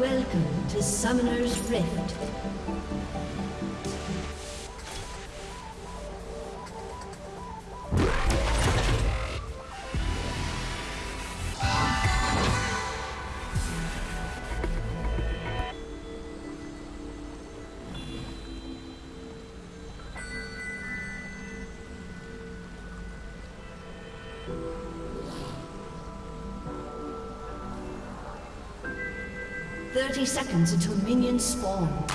Welcome to Summoner's Rift. Thirty seconds until minions spawn.